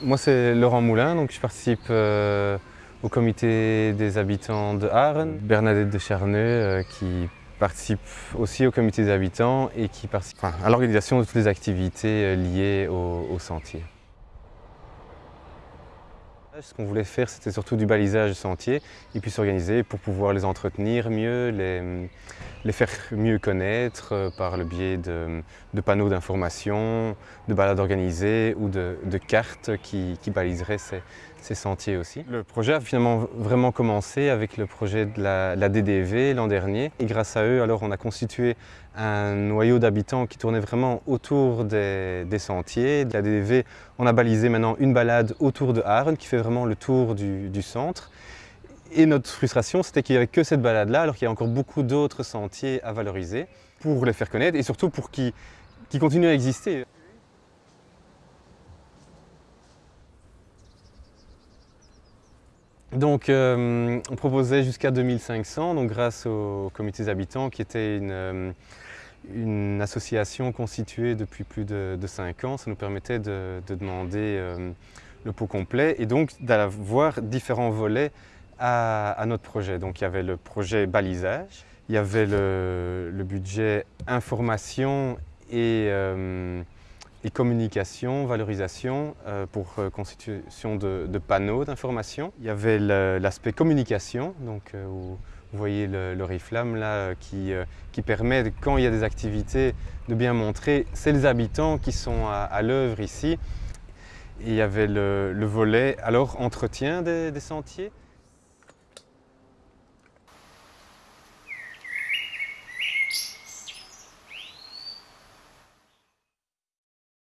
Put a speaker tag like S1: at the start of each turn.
S1: Moi c'est Laurent Moulin, donc je participe euh, au comité des habitants de Arles, Bernadette de Charneux euh, qui participe aussi au comité des habitants et qui participe à l'organisation de toutes les activités euh, liées au, sentier. Ce qu'on voulait faire, c'était surtout du balisage de sentiers et puis s'organiser pour pouvoir les entretenir mieux, les, les faire mieux connaître euh, par le biais de, panneaux d'information, de balades organisées ou de, cartes qui, baliseraient ces, sentiers aussi. Le projet a finalement vraiment commencé avec le projet de la, DDV l'an dernier et grâce à eux, alors on a constitué un noyau d'habitants qui tournait vraiment autour des, sentiers. De la DDV, on a balisé maintenant une balade autour de Arles qui fait vraiment le tour du centre. Et notre frustration, c'était qu'il n'y avait que cette balade-là, alors qu'il y a encore beaucoup d'autres sentiers à valoriser pour les faire connaître et surtout pour qu'ils qu continuent à exister. Donc euh, on proposait jusqu'à 2500, donc grâce aux comités habitants qui était une, euh, une, association constituée depuis plus de, de 5 ans, ça nous permettait de, de demander euh, le pot complet et donc d'avoir différents volets à, notre projet. Donc il y avait le projet balisage, il y avait le, budget information et euh, communication, valorisation euh, pour euh, constitution de, panneaux d'information. Il y avait l'aspect communication, donc où vous voyez le, le Riflam là qui, permet, quand il y a des activités, de bien montrer, c'est les habitants qui sont à, l'œuvre ici. Et il y avait le, le, volet, alors entretien des sentiers,